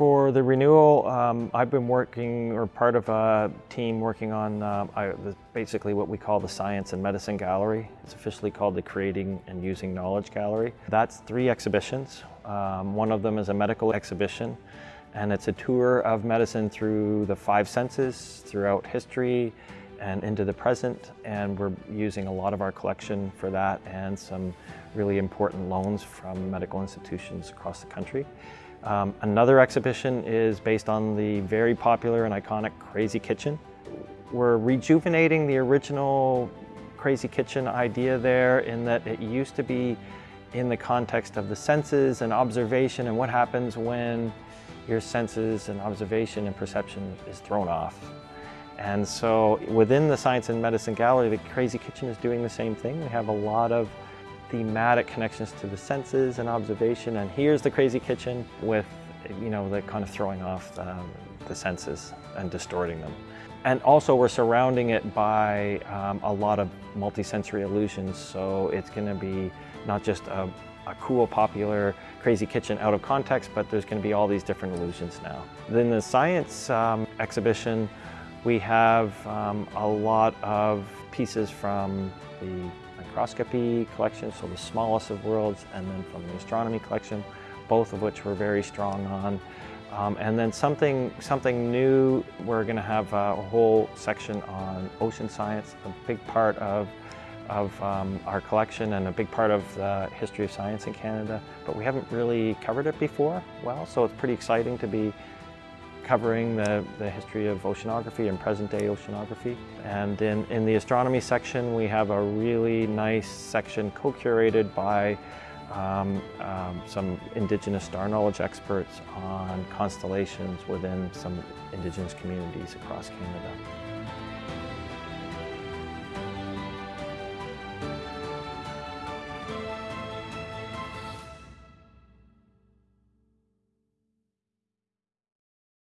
For the renewal, um, I've been working or part of a team working on uh, I, basically what we call the Science and Medicine Gallery. It's officially called the Creating and Using Knowledge Gallery. That's three exhibitions. Um, one of them is a medical exhibition and it's a tour of medicine through the five senses, throughout history and into the present and we're using a lot of our collection for that and some really important loans from medical institutions across the country. Um, another exhibition is based on the very popular and iconic Crazy Kitchen. We're rejuvenating the original Crazy Kitchen idea there in that it used to be in the context of the senses and observation and what happens when your senses and observation and perception is thrown off. And so within the Science and Medicine Gallery, the Crazy Kitchen is doing the same thing. We have a lot of thematic connections to the senses and observation. And here's the crazy kitchen with, you know, the kind of throwing off the, the senses and distorting them. And also we're surrounding it by um, a lot of multisensory illusions. So it's gonna be not just a, a cool, popular, crazy kitchen out of context, but there's gonna be all these different illusions now. Then the science um, exhibition, we have um, a lot of pieces from the microscopy collection, so the smallest of worlds, and then from the astronomy collection, both of which we're very strong on. Um, and then something, something new, we're going to have a whole section on ocean science, a big part of, of um, our collection and a big part of the history of science in Canada. But we haven't really covered it before well, so it's pretty exciting to be covering the, the history of oceanography and present-day oceanography. And in, in the astronomy section, we have a really nice section co-curated by um, um, some Indigenous star knowledge experts on constellations within some Indigenous communities across Canada.